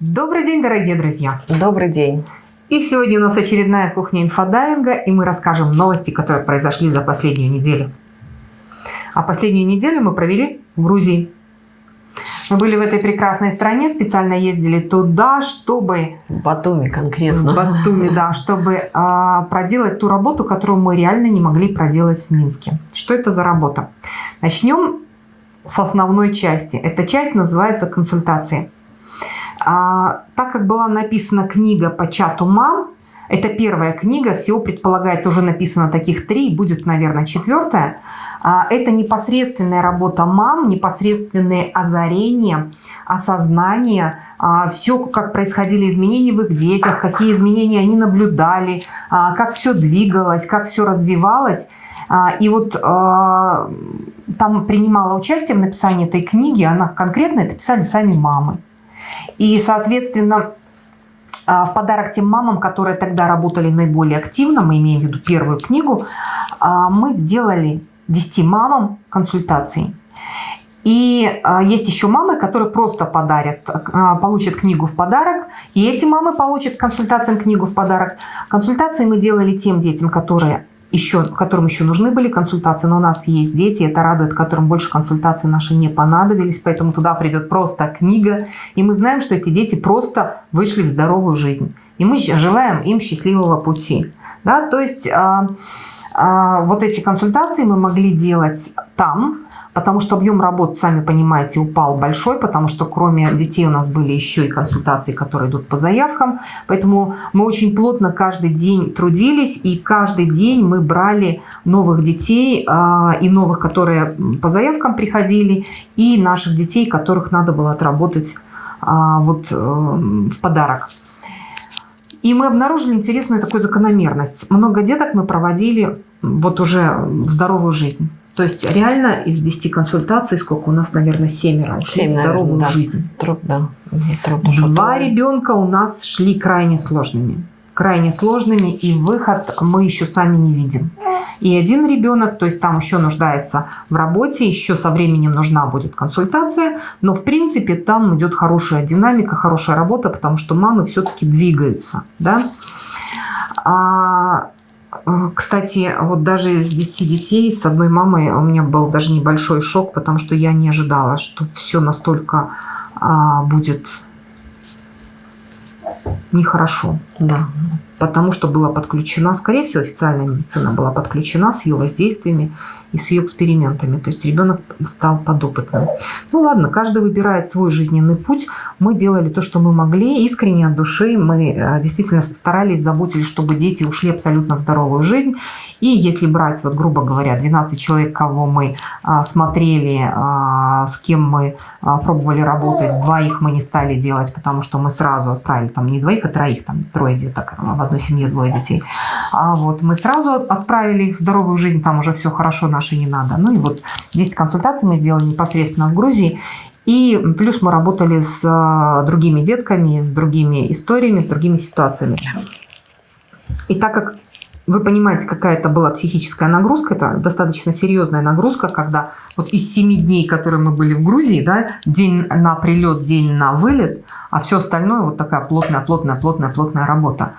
Добрый день, дорогие друзья! Добрый день! И сегодня у нас очередная кухня инфодайинга, и мы расскажем новости, которые произошли за последнюю неделю. А последнюю неделю мы провели в Грузии. Мы были в этой прекрасной стране, специально ездили туда, чтобы... В Батуми конкретно. В Батуми, да, чтобы а, проделать ту работу, которую мы реально не могли проделать в Минске. Что это за работа? Начнем с основной части. Эта часть называется консультации. А, так как была написана книга по чату мам, это первая книга, всего предполагается уже написано таких три, будет, наверное, четвертая. А, это непосредственная работа мам, непосредственные озарения, осознание, а, все, как происходили изменения в их детях, какие изменения они наблюдали, как все двигалось, как все развивалось. И вот там принимала участие в написании этой книги, она конкретно это писали сами мамы. И, соответственно, а, в подарок тем мамам, которые тогда работали наиболее активно, мы имеем в виду первую книгу, а, мы сделали 10 мамам консультации. И а, есть еще мамы, которые просто подарят, получат книгу в подарок. И эти мамы получат консультациям книгу в подарок. Консультации мы делали тем детям, которые еще, которым еще нужны были консультации, но у нас есть дети, это радует, которым больше консультаций наши не понадобились, поэтому туда придет просто книга, и мы знаем, что эти дети просто вышли в здоровую жизнь. И мы желаем им счастливого пути. Да? То есть а, вот эти консультации мы могли делать там, потому что объем работ, сами понимаете, упал большой, потому что кроме детей у нас были еще и консультации, которые идут по заявкам. Поэтому мы очень плотно каждый день трудились, и каждый день мы брали новых детей, а, и новых, которые по заявкам приходили, и наших детей, которых надо было отработать а, вот э, в подарок. И мы обнаружили интересную такую закономерность. Много деток мы проводили вот уже в здоровую жизнь. То есть реально из 10 консультаций, сколько у нас, наверное, семеро ушли 7, в здоровую наверное, да. жизнь. Труд, да. Трудно, Два ребенка у нас шли крайне сложными. Крайне сложными, и выход мы еще сами не видим. И один ребенок, то есть там еще нуждается в работе, еще со временем нужна будет консультация, но в принципе там идет хорошая динамика, хорошая работа, потому что мамы все-таки двигаются. Да? А а, кстати, вот даже из 10 детей с одной мамой у меня был даже небольшой шок, потому что я не ожидала, что все настолько а, будет нехорошо. Да. Потому что была подключена, скорее всего, официальная медицина была подключена с ее воздействиями и с ее экспериментами. То есть ребенок стал подопытным. Ну ладно, каждый выбирает свой жизненный путь. Мы делали то, что мы могли, искренне от души. Мы э, действительно старались, заботились, чтобы дети ушли абсолютно в здоровую жизнь. И если брать, вот грубо говоря, 12 человек, кого мы а, смотрели, а, с кем мы а, пробовали работать, двоих мы не стали делать, потому что мы сразу отправили, там не двоих, а троих, там трое деток, в одной семье двое детей. А вот мы сразу отправили их в здоровую жизнь, там уже все хорошо, наши не надо. Ну и вот 10 консультаций мы сделали непосредственно в Грузии. И плюс мы работали с другими детками, с другими историями, с другими ситуациями. И так как вы понимаете, какая это была психическая нагрузка, это достаточно серьезная нагрузка, когда вот из семи дней, которые мы были в Грузии, да, день на прилет, день на вылет, а все остальное вот такая плотная, плотная, плотная, плотная работа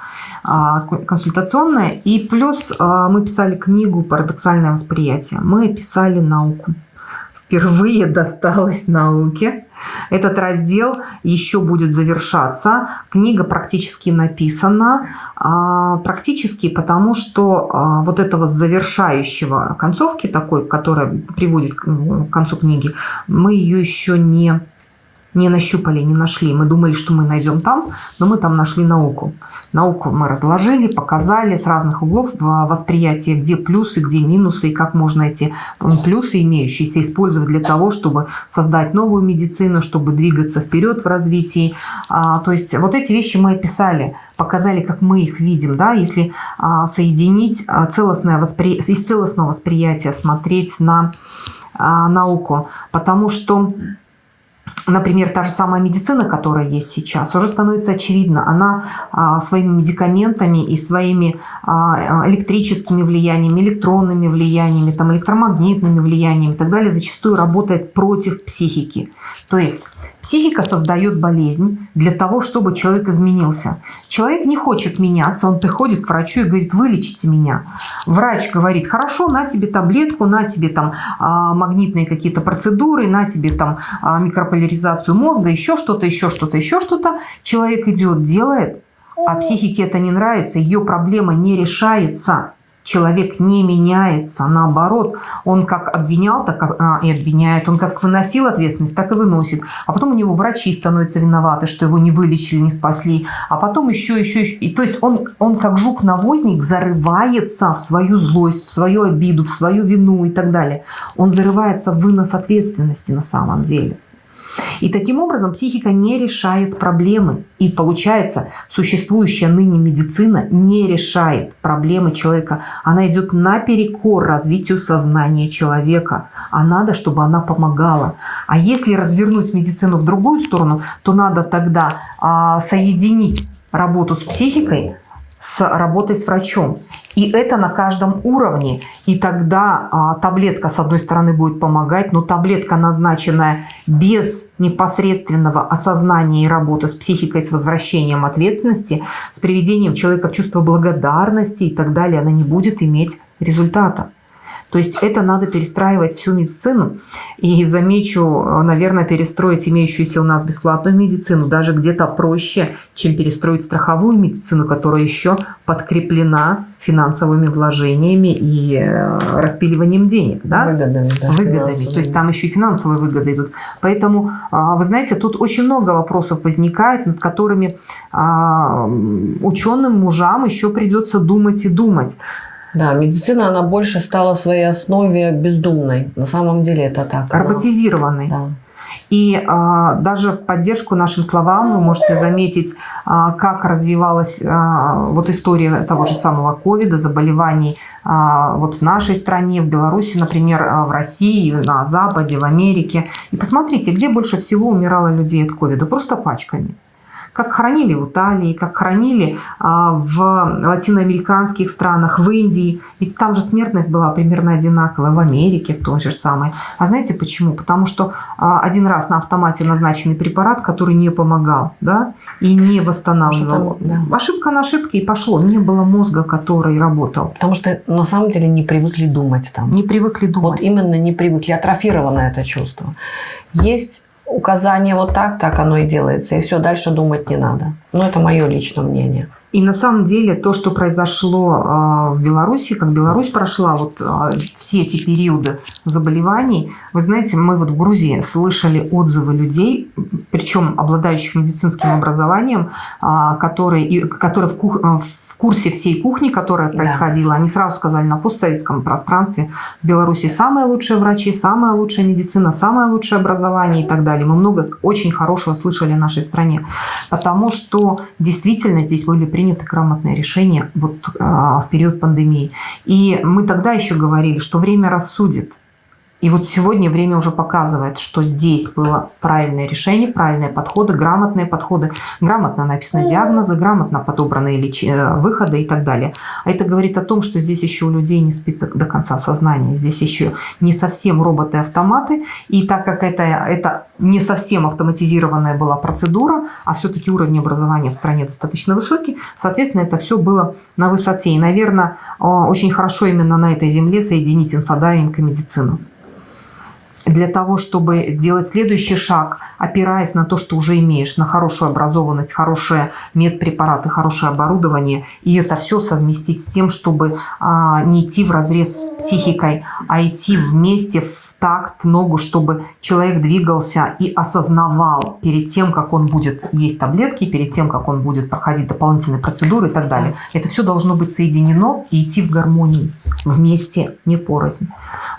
консультационная. И плюс а, мы писали книгу «Парадоксальное восприятие». Мы писали науку. Впервые досталось науке. Этот раздел еще будет завершаться. Книга практически написана. А, практически потому, что а, вот этого завершающего концовки такой, которая приводит к концу книги, мы ее еще не не нащупали, не нашли. Мы думали, что мы найдем там, но мы там нашли науку. Науку мы разложили, показали с разных углов восприятия, где плюсы, где минусы, и как можно эти плюсы имеющиеся использовать для того, чтобы создать новую медицину, чтобы двигаться вперед в развитии. А, то есть вот эти вещи мы описали, показали, как мы их видим. Да? Если а, соединить а, целостное воспри... из целостного восприятия, смотреть на науку, потому что например, та же самая медицина, которая есть сейчас, уже становится очевидно. Она а, своими медикаментами и своими а, электрическими влияниями, электронными влияниями, там, электромагнитными влияниями и так далее зачастую работает против психики. То есть психика создает болезнь для того, чтобы человек изменился. Человек не хочет меняться, он приходит к врачу и говорит, вылечите меня. Врач говорит, хорошо, на тебе таблетку, на тебе там а, магнитные какие-то процедуры, на тебе там микрополяризацию поляризацию мозга, еще что-то, еще что-то, еще что-то. Человек идет, делает, а психике это не нравится, ее проблема не решается. Человек не меняется, наоборот, он как обвинял, так а, и обвиняет, он как выносил ответственность, так и выносит. А потом у него врачи становятся виноваты, что его не вылечили, не спасли. А потом еще, еще, еще. И, то есть он, он как жук-навозник зарывается в свою злость, в свою обиду, в свою вину и так далее. Он зарывается в вынос ответственности на самом деле. И таким образом психика не решает проблемы. И получается, существующая ныне медицина не решает проблемы человека. Она идет наперекор развитию сознания человека. А надо, чтобы она помогала. А если развернуть медицину в другую сторону, то надо тогда а, соединить работу с психикой с работой с врачом. И это на каждом уровне. И тогда а, таблетка, с одной стороны, будет помогать, но таблетка, назначенная без непосредственного осознания и работы с психикой, с возвращением ответственности, с приведением человека в чувство благодарности и так далее, она не будет иметь результата. То есть это надо перестраивать всю медицину. И замечу, наверное, перестроить имеющуюся у нас бесплатную медицину даже где-то проще, чем перестроить страховую медицину, которая еще подкреплена финансовыми вложениями и э, распиливанием денег. Да? Выгодами. Да, выгодами. То есть там еще и финансовые выгоды идут. Поэтому, а, вы знаете, тут очень много вопросов возникает, над которыми а, ученым мужам еще придется думать и думать. Да, медицина, она больше стала в своей основе бездумной. На самом деле это так. Роботизированной. Да. И а, даже в поддержку нашим словам вы можете заметить, а, как развивалась а, вот история того же самого ковида, заболеваний а, вот в нашей стране, в Беларуси, например, а, в России, на Западе, в Америке. И посмотрите, где больше всего умирало людей от ковида? Просто пачками как хранили в Италии, как хранили а, в латиноамериканских странах, в Индии. Ведь там же смертность была примерно одинаковая, в Америке в той же самой. А знаете почему? Потому что а, один раз на автомате назначенный препарат, который не помогал, да, и не восстанавливал. Там, да. Ошибка на ошибке и пошло. Не было мозга, который работал. Потому что на самом деле не привыкли думать там. Не привыкли думать. Вот именно не привыкли. Атрофировано это чувство. Есть указание вот так, так оно и делается. И все, дальше думать не надо. Но это мое личное мнение. И на самом деле то, что произошло а, в Беларуси, как Беларусь прошла вот а, все эти периоды заболеваний, вы знаете, мы вот в Грузии слышали отзывы людей, причем обладающих медицинским образованием, а, которые, которые в, кух, в курсе всей кухни, которая происходила, да. они сразу сказали на постсоветском пространстве в Беларуси самые лучшие врачи, самая лучшая медицина, самое лучшее образование и так далее. Мы много очень хорошего слышали о нашей стране, потому что действительно здесь были приняты грамотные решения вот, в период пандемии. И мы тогда еще говорили, что время рассудит. И вот сегодня время уже показывает, что здесь было правильное решение, правильные подходы, грамотные подходы, грамотно написаны диагнозы, грамотно подобранные леч... Э, выходы и так далее. А это говорит о том, что здесь еще у людей не спится до конца сознания. Здесь еще не совсем роботы-автоматы. И так как это, это не совсем автоматизированная была процедура, а все-таки уровень образования в стране достаточно высокий, соответственно, это все было на высоте. И, наверное, очень хорошо именно на этой земле соединить инфодайвинг и медицину для того, чтобы сделать следующий шаг, опираясь на то, что уже имеешь, на хорошую образованность, хорошие медпрепараты, хорошее оборудование, и это все совместить с тем, чтобы а, не идти в разрез с психикой, а идти вместе в такт, ногу, чтобы человек двигался и осознавал перед тем, как он будет есть таблетки, перед тем, как он будет проходить дополнительные процедуры и так далее. Это все должно быть соединено и идти в гармонии, вместе, не порознь.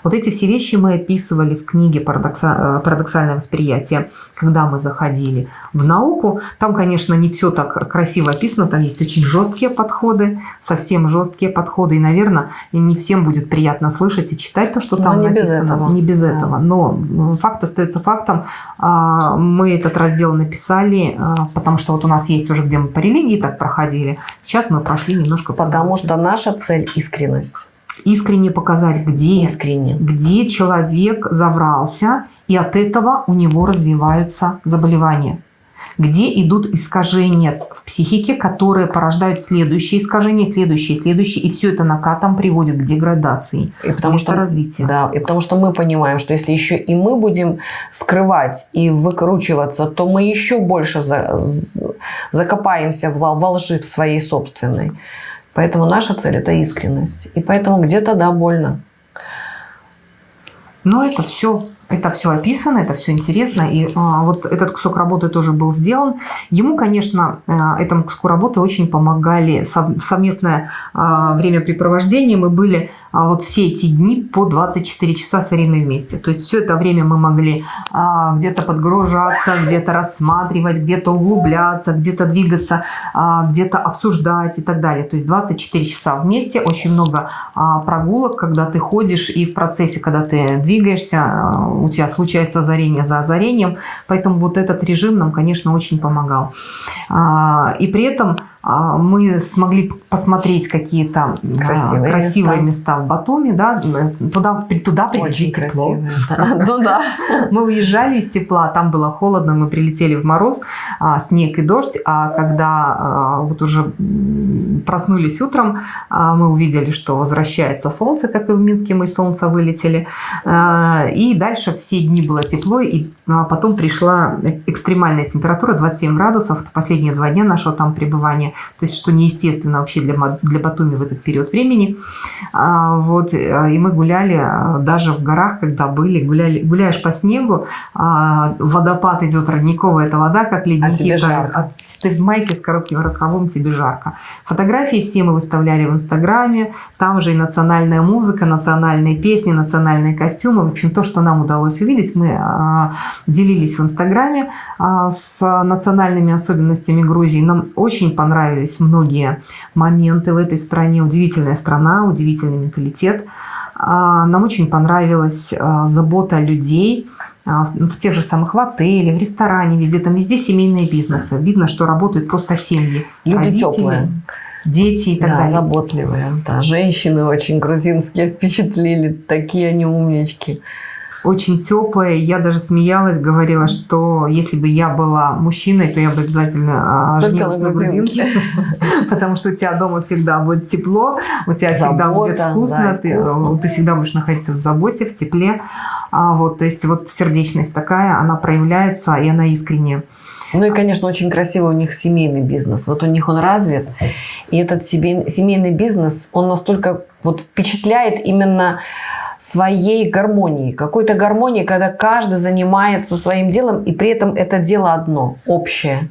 Вот эти все вещи мы описывали в книге э, «Парадоксальное восприятие», когда мы заходили в науку. Там, конечно, не все так красиво описано, там есть очень жесткие подходы, совсем жесткие подходы. И, наверное, не всем будет приятно слышать и читать то, что Но там не написано. Без этого. Не без без этого. Но факт остается фактом. А, мы этот раздел написали, а, потому что вот у нас есть уже, где мы по религии так проходили. Сейчас мы прошли немножко... Потому что наша цель – искренность. Искренне показать, где, Искренне. где человек заврался, и от этого у него развиваются заболевания где идут искажения в психике, которые порождают следующие искажения, следующие, следующие, и все это накатом приводит к деградации, и потому что развитие. Да, и потому что мы понимаем, что если еще и мы будем скрывать и выкручиваться, то мы еще больше за, закопаемся в, во лжи в своей собственной. Поэтому наша цель – это искренность. И поэтому где-то, да, больно. Но это все это все описано, это все интересно. И а, вот этот кусок работы тоже был сделан. Ему, конечно, а, этому куску работы очень помогали сов, совместное а, времяпрепровождение. Мы были вот все эти дни по 24 часа с Ириной вместе. То есть все это время мы могли а, где-то подгружаться, где-то рассматривать, где-то углубляться, где-то двигаться, а, где-то обсуждать и так далее. То есть 24 часа вместе, очень много а, прогулок, когда ты ходишь и в процессе, когда ты двигаешься, а, у тебя случается озарение за озарением. Поэтому вот этот режим нам, конечно, очень помогал. А, и при этом а, мы смогли посмотреть какие-то красивые, красивые места. места в Батуми, да, туда, туда привезли тепло. Ну да. Мы уезжали из тепла, там было холодно, мы прилетели в мороз, снег и дождь, а когда вот уже проснулись утром, мы увидели, что возвращается солнце, как и в Минске мы из солнца вылетели, и дальше все дни было тепло, и ну, а потом пришла экстремальная температура 27 градусов, последние два дня нашего там пребывания, то есть что неестественно вообще для, для Батуми в этот период времени. А, вот, и мы гуляли а, даже в горах, когда были, гуляли, гуляешь по снегу, а, водопад идет родниковая, это вода, как ледники. А тебе жарко. А ты в майке с коротким рукавом, тебе жарко. Фотографии все мы выставляли в Инстаграме, там же и национальная музыка, национальные песни, национальные костюмы, в общем, то, что нам удалось увидеть. Мы а, делились в Инстаграме а, с национальными особенностями Грузии. Нам очень понравились многие моменты в этой стране. Удивительная страна, удивительный менталитет. А, нам очень понравилась забота людей, в тех же самых в отеле, в ресторане, везде, там везде семейные бизнесы. Видно, что работают просто семьи. Люди родители, теплые. Дети и так да, далее. заботливые. Да, женщины очень грузинские впечатлили, такие они умнички очень теплая. Я даже смеялась, говорила, что если бы я была мужчиной, то я бы обязательно а, женилась на грузинке. Потому что у тебя дома всегда будет тепло, у тебя всегда будет вкусно, ты, ты всегда будешь находиться в заботе, в тепле. А, вот, то есть вот сердечность такая, она проявляется, и она искренняя. Ну и, конечно, очень красивый у них семейный бизнес. Вот у них он развит. И этот семейный бизнес, он настолько вот впечатляет именно своей гармонии, какой-то гармонии, когда каждый занимается своим делом, и при этом это дело одно, общее.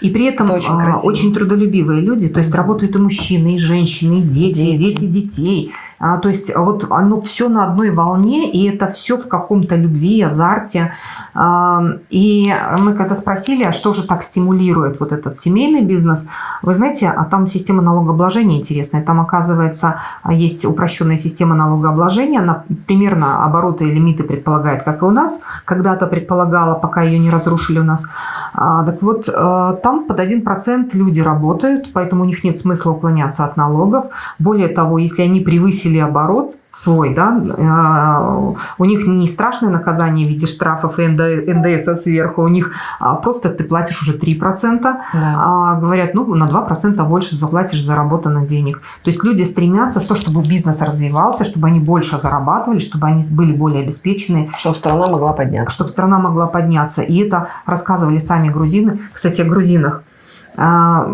И при этом очень, а, очень трудолюбивые люди, то есть работают и мужчины, и женщины, и дети, дети. и дети детей. А, то есть вот оно все на одной волне, и это все в каком-то любви, азарте. А, и мы когда спросили, а что же так стимулирует вот этот семейный бизнес, вы знаете, а там система налогообложения интересная. Там, оказывается, есть упрощенная система налогообложения. Она примерно обороты и лимиты предполагает, как и у нас. Когда-то предполагала, пока ее не разрушили у нас. А, так вот, а, там под 1% люди работают, поэтому у них нет смысла уклоняться от налогов. Более того, если они превысили оборот свой, да, э, у них не страшное наказание в виде штрафов и НДС сверху, у них а, просто ты платишь уже 3%, да. а говорят, ну, на 2% больше заплатишь заработанных денег. То есть люди стремятся в то, чтобы бизнес развивался, чтобы они больше зарабатывали, чтобы они были более обеспечены. Чтобы страна могла подняться. Чтобы страна могла подняться. И это рассказывали сами грузины. Кстати, о грузинах. А,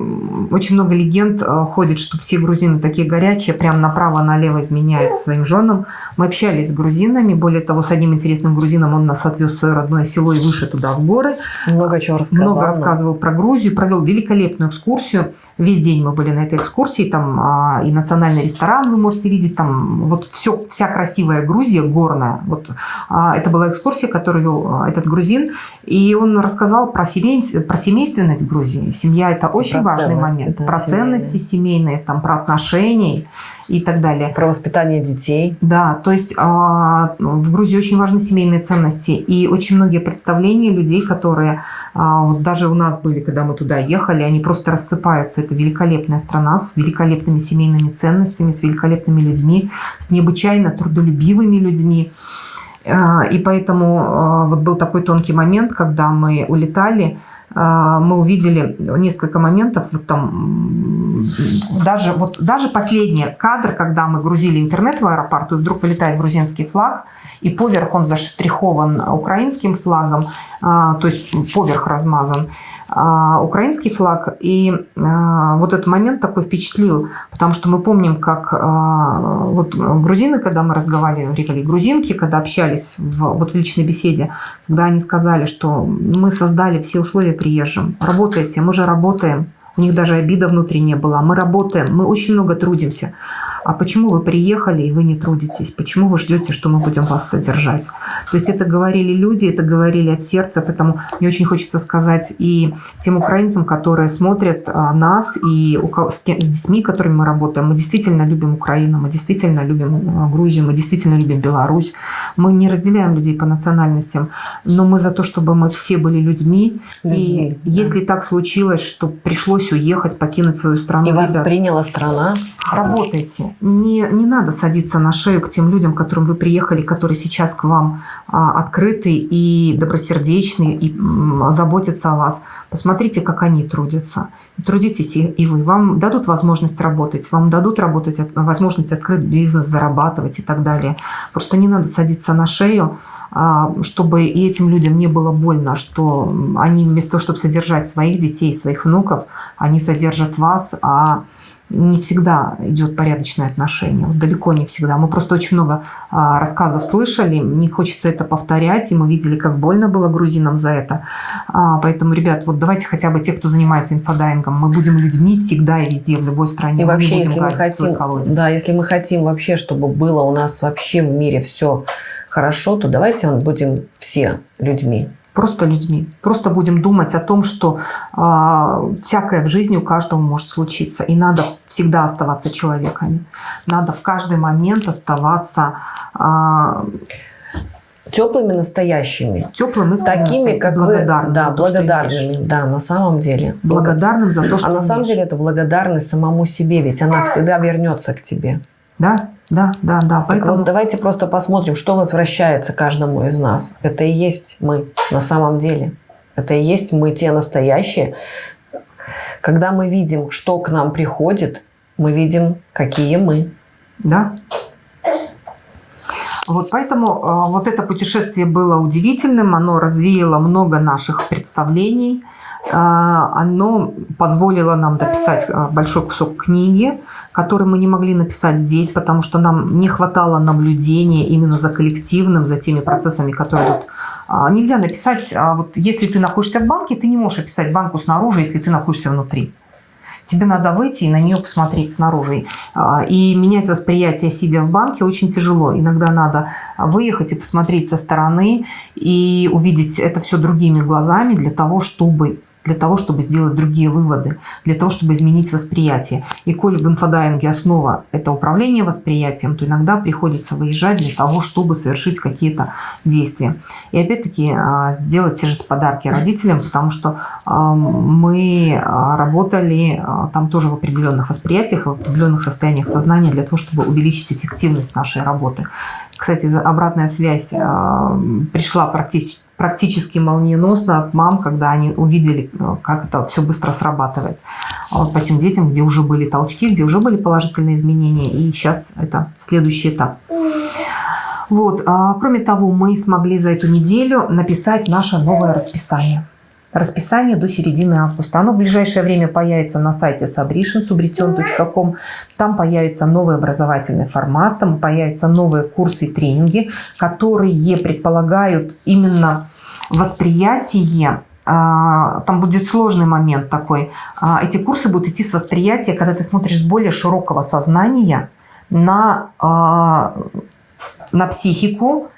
очень много легенд а, ходит, что все грузины такие горячие, прям направо-налево изменяют своим женам. Мы общались с грузинами, более того, с одним интересным грузином он нас отвез в свое родное село и выше туда, в горы. Много чего рассказывал. Много рассказывал про Грузию, провел великолепную экскурсию. Весь день мы были на этой экскурсии, там а, и национальный ресторан вы можете видеть, там вот все, вся красивая Грузия, горная. Вот это была экскурсия, которую вел этот грузин, и он рассказал про, семей, про семейственность Грузии. Семья это очень про важный момент. Да, про семейные. ценности семейные, там, про отношения и так далее. Про воспитание детей. Да, то есть а, в Грузии очень важны семейные ценности. И очень многие представления людей, которые а, вот даже у нас были, когда мы туда ехали, они просто рассыпаются. Это великолепная страна с великолепными семейными ценностями, с великолепными людьми, с необычайно трудолюбивыми людьми. А, И поэтому вот был такой тонкий момент, когда мы улетали, мы увидели несколько моментов, вот там даже, вот, даже последний кадр, когда мы грузили интернет в аэропорту, и вдруг вылетает грузинский флаг, и поверх он заштрихован украинским флагом, а, то есть поверх размазан. а, украинский флаг. И а, вот этот момент такой впечатлил, потому что мы помним, как а, вот грузины, когда мы разговаривали, грузинки, когда общались в, вот в личной беседе, когда они сказали, что мы создали все условия приезжим, работайте, мы же работаем, у них даже обида внутри не было. Мы работаем, мы очень много трудимся. А почему вы приехали и вы не трудитесь? Почему вы ждете, что мы будем вас содержать? То есть это говорили люди, это говорили от сердца, поэтому мне очень хочется сказать и тем украинцам, которые смотрят а, нас, и с, детьми, которыми мы работаем, мы действительно любим Украину, мы действительно любим а, Грузию, мы действительно любим Беларусь. Мы не разделяем людей по национальностям, но мы за то, чтобы мы все были людьми. И если так случилось, что пришлось уехать, покинуть свою страну, И вас ребят, приняла страна. Работайте. Не, не надо садиться на шею к тем людям, к которым вы приехали, которые сейчас к вам а, открыты и добросердечны, и м, заботятся о вас. Посмотрите, как они трудятся. Трудитесь и, и вы. Вам дадут возможность работать, вам дадут работать, от- возможность открыть бизнес, зарабатывать и так далее. Просто не надо садиться на шею, чтобы и этим людям не было больно, что они вместо того, чтобы содержать своих детей, своих внуков, они содержат вас, а не всегда идет порядочное отношение. Вот далеко не всегда. Мы просто очень много а, рассказов слышали, не хочется это повторять, и мы видели, как больно было грузинам за это. А, поэтому, ребят, вот давайте хотя бы те, кто занимается инфодайвингом, мы будем людьми всегда и везде, в любой стране. И Мы вообще, будем если мы хотим, да, если мы хотим вообще, чтобы было у нас вообще в мире все хорошо, то давайте будем все людьми. Просто людьми. Просто будем думать о том, что а, всякое в жизни у каждого может случиться. И надо всегда оставаться человеками. Надо в каждый момент оставаться а, Теплыми, настоящими. теплым и Такими, как благодарным вы. Да, благодарными. Да, на самом деле. Благодарным за то, что А на самом деле это благодарность самому себе, ведь она всегда вернется к тебе. Да, да, да, да. Так Поэтому вот, давайте просто посмотрим, что возвращается каждому из нас. Это и есть мы на самом деле. Это и есть мы те настоящие. Когда мы видим, что к нам приходит, мы видим, какие мы. Да. Вот поэтому а, вот это путешествие было удивительным, оно развеяло много наших представлений, оно позволило нам дописать а, большой кусок книги, который мы не могли написать здесь, потому что нам не хватало наблюдения именно за коллективным, за теми процессами, которые тут а, нельзя написать. а, Вот если ты находишься в банке, ты не можешь описать банку снаружи, если ты находишься внутри. Тебе надо выйти и на нее посмотреть снаружи. А, И менять восприятие, сидя в банке, очень тяжело. Иногда надо выехать и посмотреть со стороны и увидеть это все другими глазами для того, чтобы для того, чтобы сделать другие выводы, для того, чтобы изменить восприятие. И коль в инфодайинге основа – это управление восприятием, то иногда приходится выезжать для того, чтобы совершить какие-то действия. И опять-таки а, сделать те же подарки родителям, потому что а, мы а, работали там тоже в определенных восприятиях, в определенных состояниях сознания для того, чтобы увеличить эффективность нашей работы. Кстати, обратная связь пришла практически практически молниеносно от мам, когда они увидели, э, как это все быстро срабатывает. А вот по тем детям, где уже были толчки, где уже были положительные изменения, и сейчас это следующий этап. Вот. а, Кроме того, мы смогли за эту неделю написать наше новое расписание. Расписание до середины августа. Оно в ближайшее время появится на сайте sabrition, subrition.com. Там появится новый образовательный формат, там появятся новые курсы и тренинги, которые предполагают именно восприятие а, там будет сложный момент такой. А, Эти курсы будут идти с восприятия, когда ты смотришь с более широкого сознания на, а, на психику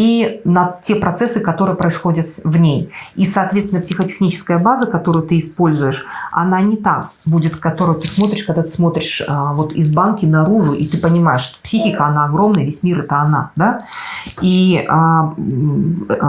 и на те процессы, которые происходят в ней. И, соответственно, психотехническая база, которую ты используешь, она не та будет, которую ты смотришь, когда ты смотришь а, вот из банки наружу, и ты понимаешь, что психика, она огромная, весь мир – это она. Да? И а,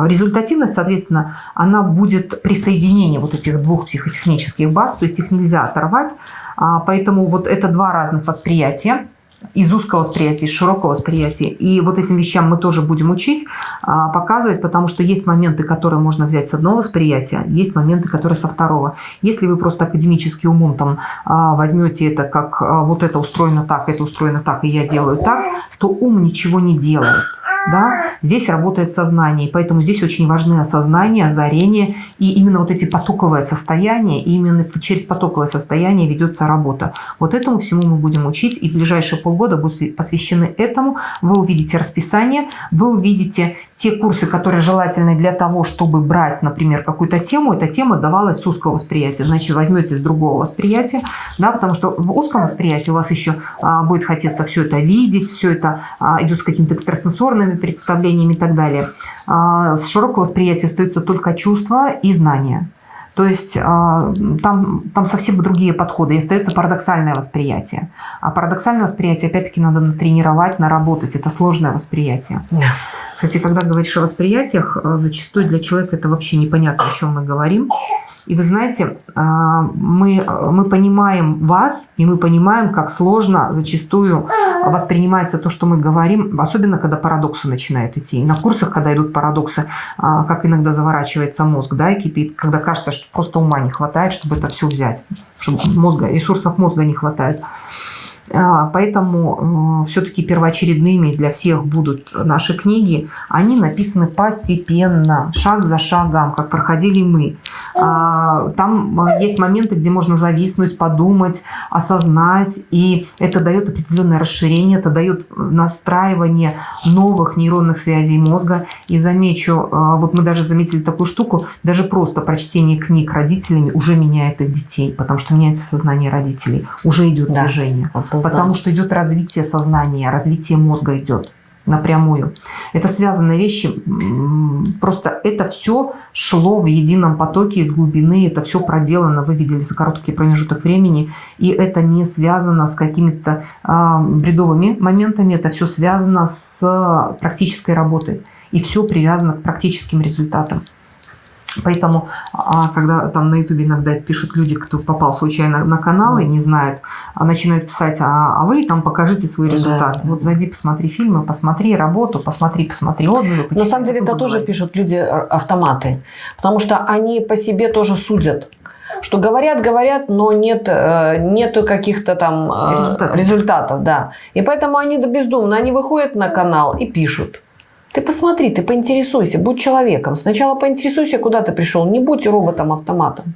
результативность, соответственно, она будет при соединении вот этих двух психотехнических баз, то есть их нельзя оторвать. А, поэтому вот это два разных восприятия из узкого восприятия, из широкого восприятия. И вот этим вещам мы тоже будем учить, а, показывать, потому что есть моменты, которые можно взять с одного восприятия, есть моменты, которые со второго. Если вы просто академически умом там а, возьмете это как вот это устроено так, это устроено так, и я делаю так, то ум ничего не делает да, здесь работает сознание, и поэтому здесь очень важны осознание, озарение, и именно вот эти потоковые состояния, и именно через потоковое состояние ведется работа. Вот этому всему мы будем учить, и ближайшие полгода будут посвящены этому. Вы увидите расписание, вы увидите те курсы, которые желательны для того, чтобы брать, например, какую-то тему, эта тема давалась с узкого восприятия, значит, возьмете с другого восприятия, да, потому что в узком восприятии у вас еще а, будет хотеться все это видеть, все это а, идет с какими-то экстрасенсорными представлениями и так далее. А, с широкого восприятия остаются только чувства и знания. То есть а, там, там совсем другие подходы, и остается парадоксальное восприятие. А парадоксальное восприятие, опять-таки, надо натренировать, наработать. Это сложное восприятие. Кстати, когда говоришь о восприятиях, э, зачастую для человека это вообще непонятно, о чем мы говорим. И вы знаете, э, мы, мы понимаем вас, и мы понимаем, как сложно зачастую воспринимается то, что мы говорим, особенно когда парадоксы начинают идти. И на курсах, когда идут парадоксы, как иногда заворачивается мозг, да, и кипит, когда кажется, что просто ума не хватает, чтобы это все взять, чтобы мозга, ресурсов мозга не хватает. А, поэтому э, все-таки первоочередными для всех будут наши книги. Они написаны постепенно, шаг за шагом, как проходили мы. А, там э, есть моменты, где можно зависнуть, подумать, осознать. И это дает определенное расширение, это дает настраивание новых нейронных связей мозга. И замечу, э, вот мы даже заметили такую штуку, даже просто прочтение книг родителями уже меняет их детей, потому что меняется сознание родителей, уже идет да. движение потому что идет развитие сознания, развитие мозга идет напрямую. Это связанные вещи. Просто это все шло в едином потоке из глубины, это все проделано, вы видели за короткий промежуток времени, и это не связано с какими-то э, бредовыми моментами, это все связано с практической работой, и все привязано к практическим результатам. Поэтому, а когда там на ютубе иногда пишут люди, кто попал случайно на канал и не знают, а начинают писать, а, а вы там покажите свой результат. Да. Вот зайди, посмотри фильмы, посмотри работу, посмотри, посмотри отзывы. На самом деле это тоже пишут люди а, автоматы, потому что они по себе тоже судят что говорят, говорят, но нет, э, нету каких-то там э, результатов. результатов, да. И поэтому они бездумно, они выходят на канал и пишут. Ты посмотри, ты поинтересуйся, будь человеком. Сначала поинтересуйся, куда ты пришел. Не будь роботом-автоматом.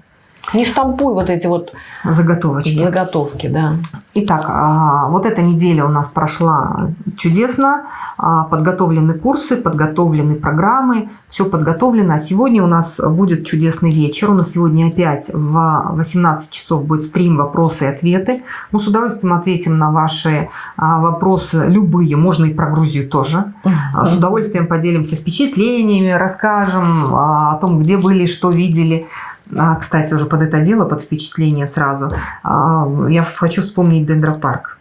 Не штампуй вот эти вот заготовочки. Заготовки, да. Итак, а, вот эта неделя у нас прошла чудесно. А, подготовлены курсы, подготовлены программы, все подготовлено. А сегодня у нас будет чудесный вечер. У нас сегодня опять в 18 часов будет стрим «Вопросы и ответы». Мы с удовольствием ответим на ваши вопросы любые, можно и про Грузию тоже. С удовольствием поделимся впечатлениями, расскажем о том, где были, что видели. А, кстати, уже под это дело, под впечатление сразу, а, я хочу вспомнить Дендропарк.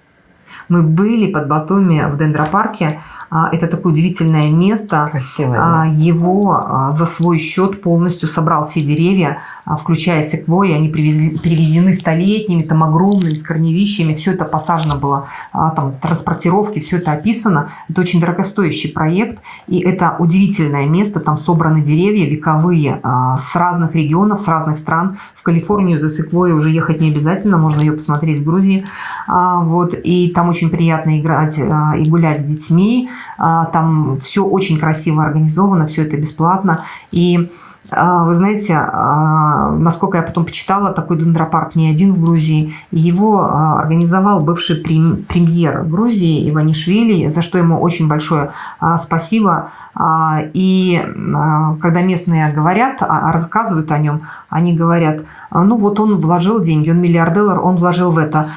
Мы были под Батуми в Дендропарке, а, это такое удивительное место. Красивое. Да. Его а, за свой счет полностью собрал все деревья, а, включая секвои. Они привезли, привезены столетними, там огромными, с корневищами. Все это посажено было, там транспортировки, все это описано. Это очень дорогостоящий проект. И это удивительное место. Там собраны деревья вековые с разных регионов, с разных стран. В Калифорнию за секвой уже ехать не обязательно. Можно ее посмотреть в Грузии. Вот. И там очень приятно играть и гулять с детьми. А, там все очень красиво организовано, все это бесплатно. И а, вы знаете, а, насколько я потом почитала, такой дендропарк не один в Грузии. Его организовал бывший премьер Грузии Иванишвили, за что ему очень большое спасибо. И когда местные говорят, рассказывают о нем, они говорят, ну вот он вложил деньги, он миллиардер, он вложил в это.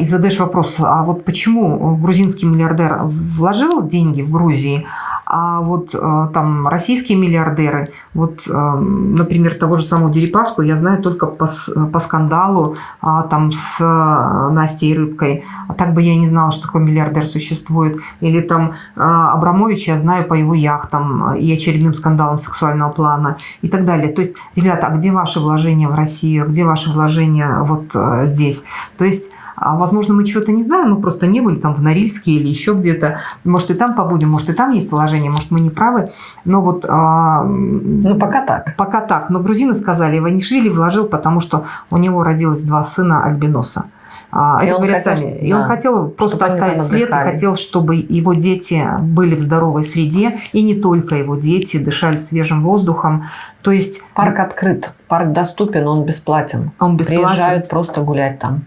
И задаешь вопрос, а вот почему грузинский миллиардер вложил деньги в Грузии, А вот э, там российские миллиардеры, вот, э, например, того же самого Дерипаску я знаю только по, по скандалу а, там с Настей Рыбкой. А так бы я не знала, что такой миллиардер существует. Или там Абрамович я знаю по его яхтам и очередным скандалам сексуального плана и так далее. То есть, ребята, а где ваши вложения в Россию? Где ваши вложения вот здесь? То есть а, возможно, мы чего-то не знаем, мы просто не были там в Норильске или еще где-то. Может, и там побудем, может, и там есть вложение, может, мы не правы. Но вот... А, ну, пока так. Пока так. Но грузины сказали, Иванишвили вложил, потому что у него родилось два сына альбиноса. А, и это он хотел, сами. И да, он хотел просто оставить след, и хотел, чтобы его дети были в здоровой среде, и не только его дети дышали свежим воздухом. То есть парк открыт, парк доступен, он бесплатен. Он бесплатен. Приезжают просто гулять там.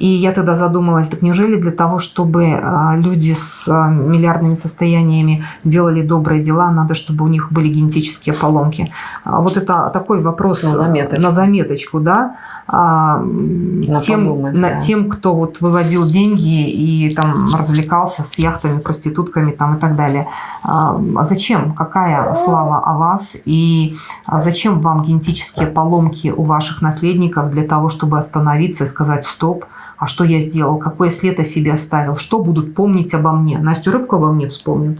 И я тогда задумалась, так неужели для того, чтобы а, люди с а, миллиардными состояниями делали добрые дела, надо, чтобы у них были генетические поломки? А вот это такой вопрос на заметочку, на заметочку да? На тем, подумать, на, да. тем, кто вот выводил деньги и там развлекался с яхтами, проститутками там и так далее. А зачем? Какая слава о вас? И зачем вам генетические поломки у ваших наследников для того, чтобы остановиться и сказать «стоп», а что я сделал, какой след о себе оставил, что будут помнить обо мне. Настю Рыбку обо мне вспомнят.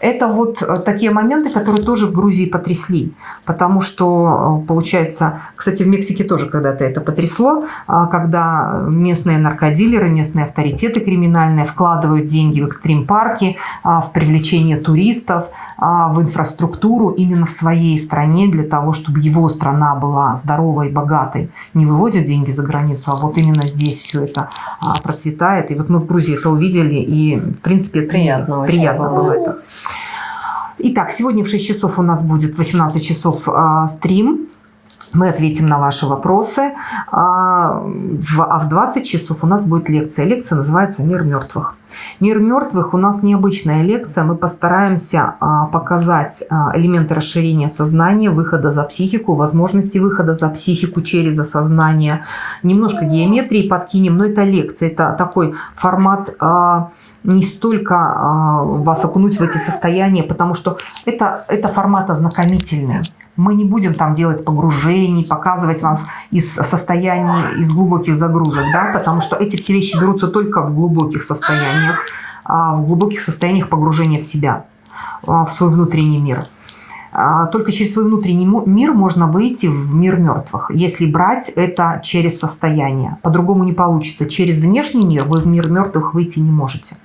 Это вот э, такие моменты, которые тоже в Грузии потрясли, потому что, э, получается, кстати, в Мексике тоже когда-то это потрясло, а, когда местные наркодилеры, местные авторитеты криминальные вкладывают деньги в экстрим-парки, в привлечение туристов, в инфраструктуру именно в своей стране для того, чтобы его страна была здоровой, богатой. Не выводят деньги за границу, а вот именно здесь все это процветает. И вот мы в Грузии это увидели, и, в принципе, приятно, приятно было это. Итак, сегодня в 6 часов у нас будет 18 часов э, стрим. Мы ответим на ваши вопросы. А в, а в 20 часов у нас будет лекция. Лекция называется «Мир мертвых». «Мир мертвых» у нас необычная лекция. Мы постараемся а, показать а, элементы расширения сознания, выхода за психику, возможности выхода за психику через осознание. Немножко геометрии подкинем, но это лекция. Это такой формат... А, не столько а, вас окунуть в эти состояния, потому что это, это формат ознакомительный. Мы не будем там делать погружений, показывать вам из состояний, из глубоких загрузок, да, потому что эти все вещи берутся только в глубоких состояниях, а, в глубоких состояниях погружения в себя, а, в свой внутренний мир. Только через свой внутренний мир можно выйти в мир мертвых, если брать это через состояние. По-другому не получится. Через внешний мир вы в мир мертвых выйти не можете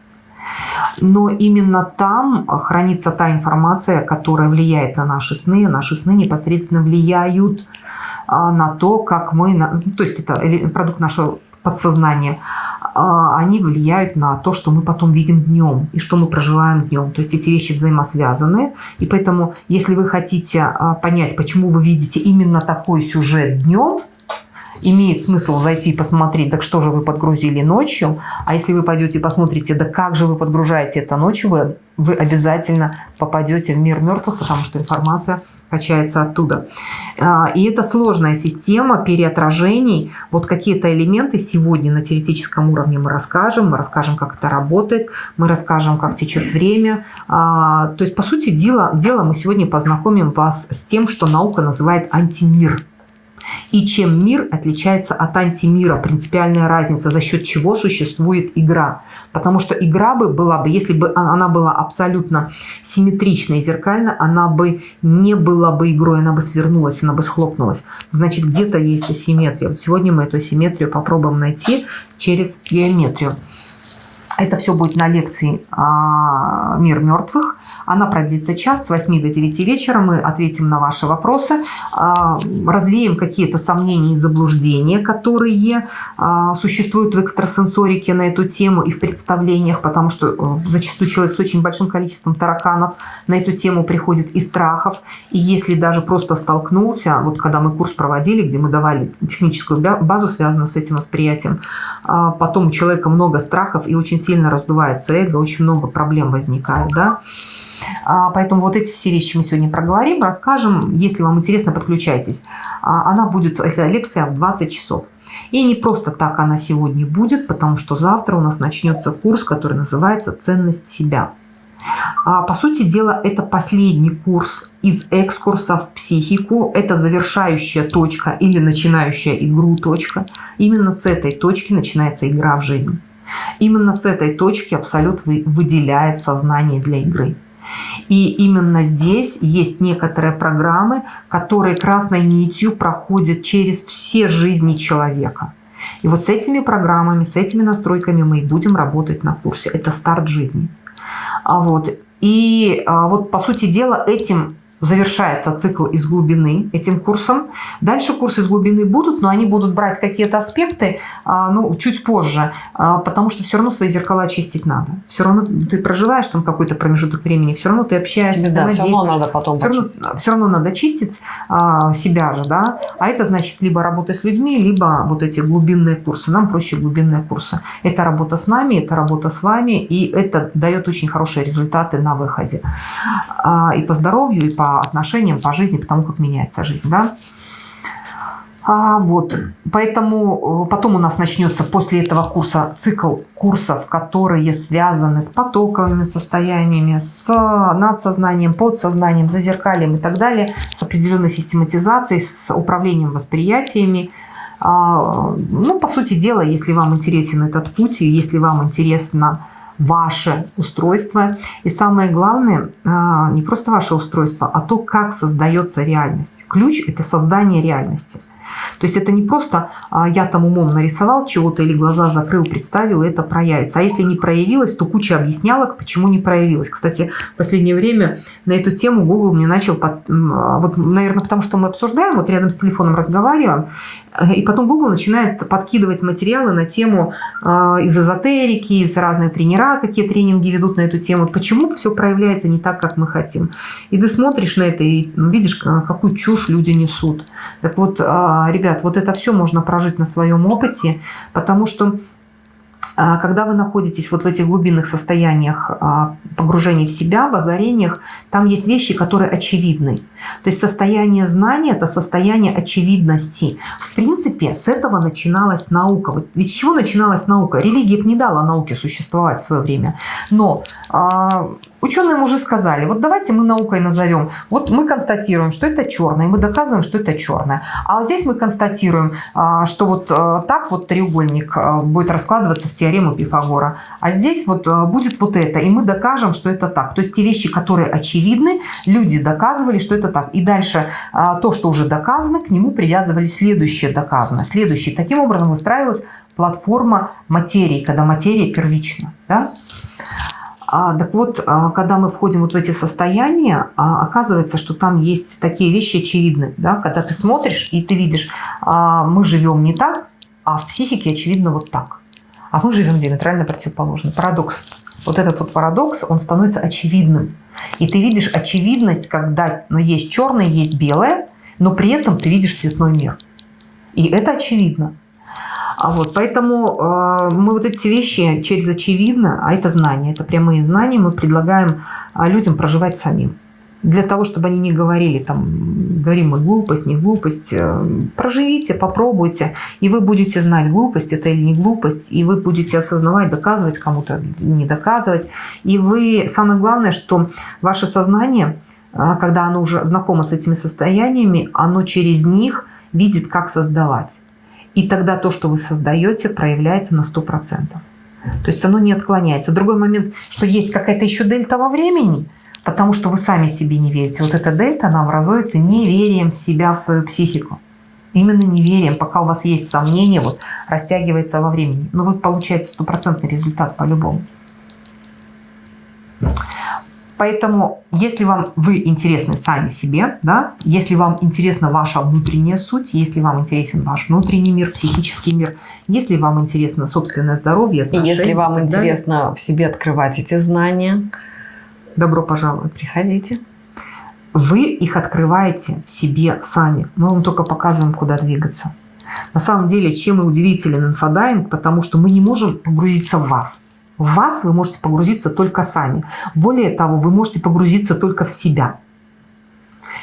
но именно там хранится та информация, которая влияет на наши сны. Наши сны непосредственно влияют а, на то, как мы... Ну, то есть это продукт нашего подсознания. А, они влияют на то, что мы потом видим днем и что мы проживаем днем. То есть эти вещи взаимосвязаны. И поэтому, если вы хотите а, понять, почему вы видите именно такой сюжет днем, имеет смысл зайти и посмотреть, так что же вы подгрузили ночью. А если вы пойдете и посмотрите, да как же вы подгружаете это ночью, вы, вы обязательно попадете в мир мертвых, потому что информация качается оттуда. А, и это сложная система переотражений. Вот какие-то элементы сегодня на теоретическом уровне мы расскажем. Мы расскажем, как это работает. Мы расскажем, как течет время. А, то есть, по сути дела, дела мы сегодня познакомим вас с тем, что наука называет антимир. И чем мир отличается от антимира, принципиальная разница, за счет чего существует игра. Потому что игра бы была бы, если бы она была абсолютно симметрична и зеркальна, она бы не была бы игрой, она бы свернулась, она бы схлопнулась. Значит, где-то есть асимметрия. Вот сегодня мы эту асимметрию попробуем найти через геометрию. Это все будет на лекции а, «Мир мертвых». Она продлится час с 8 до 9 вечера. Мы ответим на ваши вопросы, а, развеем какие-то сомнения и заблуждения, которые а, существуют в экстрасенсорике на эту тему и в представлениях, потому что э, зачастую человек с очень большим количеством тараканов на эту тему приходит и страхов. И если даже просто столкнулся, вот когда мы курс проводили, где мы давали техническую базу, связанную с этим восприятием, потом у человека много страхов и очень сильно раздувается эго, очень много проблем возникает, да. А, поэтому вот эти все вещи мы сегодня проговорим, расскажем. Если вам интересно, подключайтесь. А, она будет, эта лекция в 20 часов. И не просто так она сегодня будет, потому что завтра у нас начнется курс, который называется «Ценность себя». А, по сути дела, это последний курс из экскурса в психику. Это завершающая точка или начинающая игру точка. Именно с этой точки начинается игра в жизнь. Именно с этой точки Абсолют выделяет сознание для игры. И именно здесь есть некоторые программы, которые красной нитью проходят через все жизни человека. И вот с этими программами, с этими настройками мы и будем работать на курсе. Это старт жизни. А вот. И а, вот, по сути дела, этим завершается цикл из глубины этим курсом. Дальше курсы из глубины будут, но они будут брать какие-то аспекты а, ну, чуть позже, а, потому что все равно свои зеркала чистить надо. Все равно ты проживаешь там какой-то промежуток времени, все равно ты общаешься, Тебе, да, все равно надо потом все равно, все равно надо чистить а, себя же, да, а это значит либо работа с людьми, либо вот эти глубинные курсы. Нам проще глубинные курсы. Это работа с нами, это работа с вами, и это дает очень хорошие результаты на выходе. И по здоровью, и по отношениям, по жизни, потому как меняется жизнь. Да? А, вот, поэтому э, потом у нас начнется после этого курса цикл курсов, которые связаны с потоковыми состояниями, с надсознанием, подсознанием, зазеркалием и так далее, с определенной систематизацией, с управлением восприятиями. А, ну, по сути дела, если вам интересен этот путь, и если вам интересно ваше устройство. И самое главное, а, не просто ваше устройство, а то, как создается реальность. Ключ – это создание реальности. То есть это не просто а, я там умом нарисовал чего-то или глаза закрыл, представил, и это проявится. А если не проявилось, то куча объяснялок, почему не проявилось. Кстати, в последнее время на эту тему Google мне начал, под, а, вот, наверное, потому что мы обсуждаем, вот рядом с телефоном разговариваем, и потом Google начинает подкидывать материалы на тему э, из эзотерики, из разных тренера, какие тренинги ведут на эту тему. Почему все проявляется не так, как мы хотим. И ты смотришь на это и видишь, какую чушь люди несут. Так вот, ребят, вот это все можно прожить на своем опыте, потому что а, когда вы находитесь вот в этих глубинных состояниях а, погружения в себя, в озарениях, там есть вещи, которые очевидны. То есть состояние знания – это состояние очевидности. В принципе, с этого начиналась наука. Ведь с чего начиналась наука? Религия не дала науке существовать в свое время. Но а, Ученые уже сказали, вот давайте мы наукой назовем. Вот мы констатируем, что это черное, мы доказываем, что это черное. А здесь мы констатируем, а, что вот а, так вот треугольник а, будет раскладываться в теорему Пифагора. А здесь вот будет вот это, и мы докажем, что это так. То есть те вещи, которые очевидны, люди доказывали, что это так. И дальше то, что уже доказано, к нему привязывали следующее доказано. Следующее. Таким образом выстраивалась платформа материи, когда материя первична. Да? А, так вот, а, когда мы входим вот в эти состояния, а, оказывается, что там есть такие вещи очевидные. Да? Когда ты смотришь и ты видишь, мы живем не так, а в психике очевидно вот так. А мы живем диаметрально противоположно. Парадокс. Вот этот вот парадокс, он становится очевидным. И ты видишь очевидность, когда ну, есть черное, есть белое, но при этом ты видишь цветной мир. И это очевидно. А вот, поэтому э, мы вот эти вещи через очевидно, а это знания, это прямые знания, мы предлагаем а, людям проживать самим. Для того, чтобы они не говорили, там, говорим мы глупость, не глупость, э, проживите, попробуйте, и вы будете знать, глупость это или не глупость, и вы будете осознавать, доказывать кому-то, не доказывать. И вы, самое главное, что ваше сознание, а, когда оно уже знакомо с этими состояниями, оно через них видит, как создавать. И тогда то, что вы создаете, проявляется на 100%. То есть оно не отклоняется. Другой момент, что есть какая-то еще дельта во времени, потому что вы сами себе не верите. Вот эта дельта, она образуется неверием в себя, в свою психику. Именно неверием, пока у вас есть сомнения, вот, растягивается во времени. Но вы получаете стопроцентный результат по-любому. Поэтому, если вам вы интересны сами себе, да, если вам интересна ваша внутренняя суть, если вам интересен ваш внутренний мир, психический мир, если вам интересно собственное здоровье, отношения, И если вам интересно далее, в себе открывать эти знания, добро пожаловать. Приходите. Вы их открываете в себе сами. Мы вам только показываем, куда двигаться. На самом деле, чем и удивителен инфодайвинг, потому что мы не можем погрузиться в вас. В вас вы можете погрузиться только сами. Более того, вы можете погрузиться только в себя.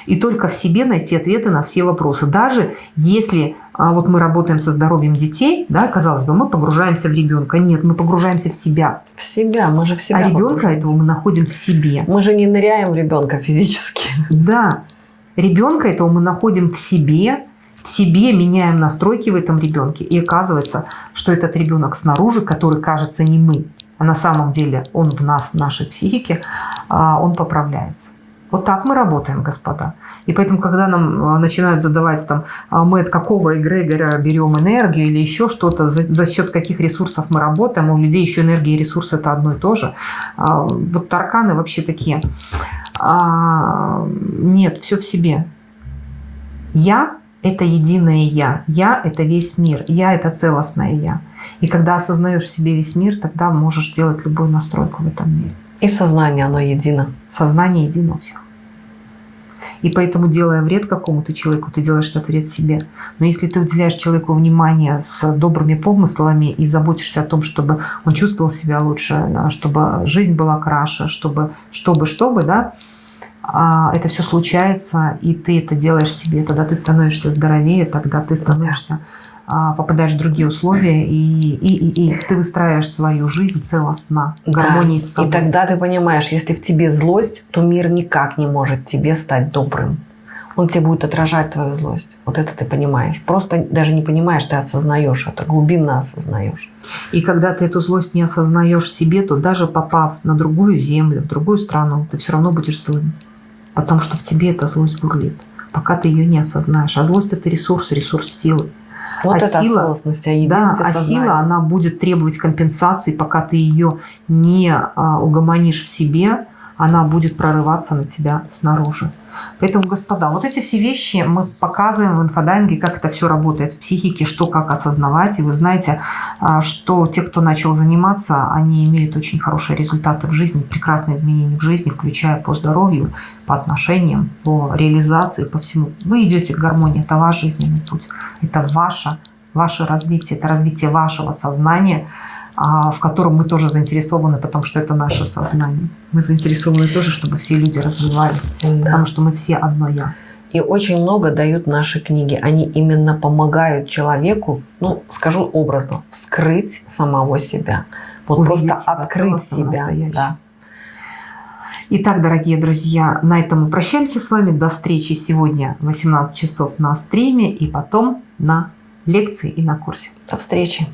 И только в себе найти ответы на все вопросы. Даже если а, вот мы работаем со здоровьем детей, да, казалось бы, мы погружаемся в ребенка. Нет, мы погружаемся в себя. В себя, мы же в себя А ребенка этого мы находим в себе. Мы же не ныряем в ребенка физически. Да, ребенка этого мы находим в себе, в себе меняем настройки в этом ребенке. И оказывается, что этот ребенок снаружи, который кажется не мы, а на самом деле он в нас, в нашей психике, а, он поправляется. Вот так мы работаем, господа. И поэтому, когда нам а, начинают задавать, там, «А мы от какого эгрегора берем энергию или еще что-то, за, за счет каких ресурсов мы работаем, у людей еще энергия и ресурсы – это одно и то же. Вот тарканы вообще такие. Нет, все в себе. Я – это единое Я. Я – это весь мир. Я – это целостное Я. И когда осознаешь в себе весь мир, тогда можешь делать любую настройку в этом мире. И сознание, оно едино. Сознание едино у всех. И поэтому, делая вред какому-то человеку, ты делаешь этот вред себе. Но если ты уделяешь человеку внимание с добрыми помыслами и заботишься о том, чтобы он чувствовал себя лучше, чтобы жизнь была краше, чтобы, чтобы, чтобы, да, а, это все случается, и ты это делаешь себе, тогда ты становишься здоровее, тогда ты становишься а, попадаешь в другие условия, и, и, и, и ты выстраиваешь свою жизнь целостно, в гармонии да. с собой. И тогда ты понимаешь, если в тебе злость, то мир никак не может тебе стать добрым. Он тебе будет отражать твою злость. Вот это ты понимаешь. Просто даже не понимаешь, ты осознаешь это, глубинно осознаешь. И когда ты эту злость не осознаешь себе, то даже попав на другую землю, в другую страну, ты все равно будешь злым. Потому что в тебе эта злость бурлит, пока ты ее не осознаешь. А злость – это ресурс, ресурс силы. Вот а это сила, целостность, а да, а сила, она будет требовать компенсации, пока ты ее не а, угомонишь в себе, она будет прорываться на тебя снаружи. Поэтому, господа, вот эти все вещи мы показываем в инфодайинге, как это все работает в психике, что как осознавать. И вы знаете, а, что те, кто начал заниматься, они имеют очень хорошие результаты в жизни, прекрасные изменения в жизни, включая по здоровью, по отношениям, по реализации, по всему. Вы идете к гармонии, это ваш жизненный путь, это ваше, ваше развитие, это развитие вашего сознания – в котором мы тоже заинтересованы, потому что это наше сознание. Мы заинтересованы тоже, чтобы все люди развивались, да. потому что мы все одно «я». И очень много дают наши книги. Они именно помогают человеку, ну, скажу образно, вскрыть самого себя. Вот Увидеть просто себя, открыть себя. Да. Итак, дорогие друзья, на этом мы прощаемся с вами. До встречи сегодня в 18 часов на стриме и потом на лекции и на курсе. До встречи.